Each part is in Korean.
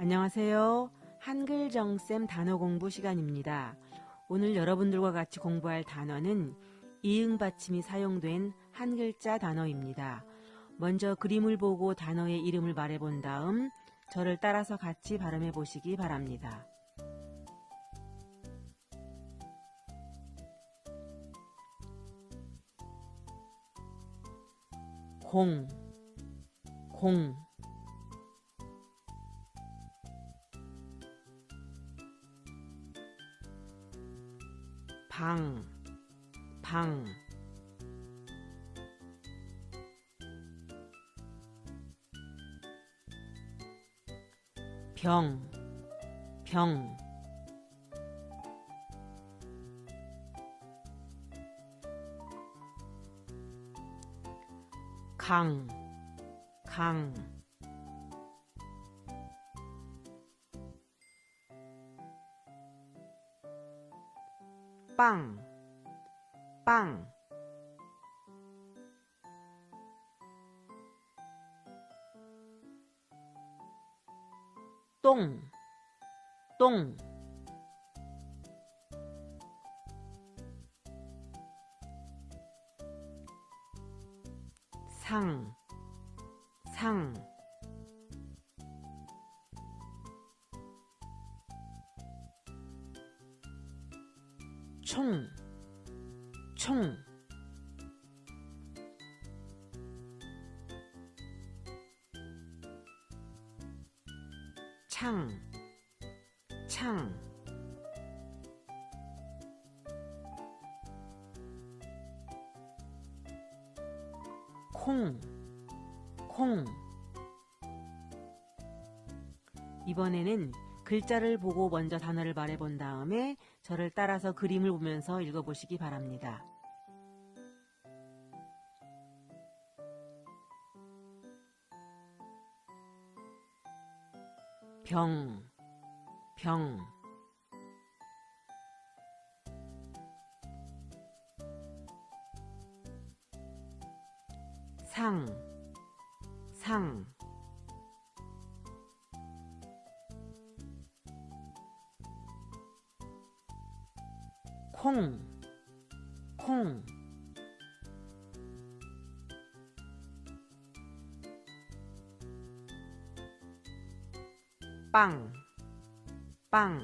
안녕하세요. 한글 정쌤 단어 공부 시간입니다. 오늘 여러분들과 같이 공부할 단어는 이응 받침이 사용된 한 글자 단어입니다. 먼저 그림을 보고 단어의 이름을 말해본 다음 저를 따라서 같이 발음해 보시기 바랍니다. 공, 공, 방, 방, 병, 병, 강, 강, 빵, 빵, 똥, 똥, 상, 상, 총, 총, 창, 창, 콩, 콩. 이번에는 글자를 보고 먼저 단어를 말해본 다음에 저를 따라서 그림을 보면서 읽어보시기 바랍니다. 병, 병, 상, 상, 콩, 콩, 빵, 빵,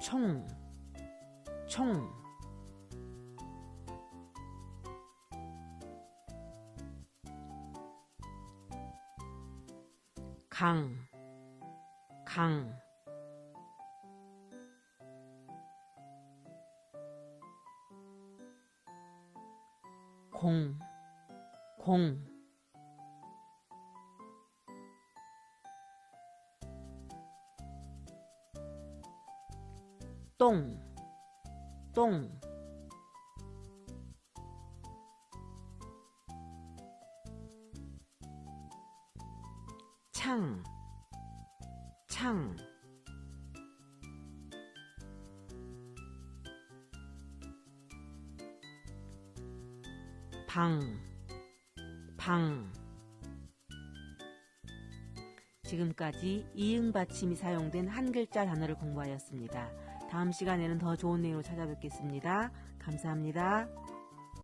총, 총, 강, 강, 공, 공, 똥, 똥, 창, 창, 방, 방. 지금까지 이응 받침이 사용된 한 글자 단어를 공부하였습니다. 다음 시간에는 더 좋은 내용으로 찾아뵙겠습니다. 감사합니다.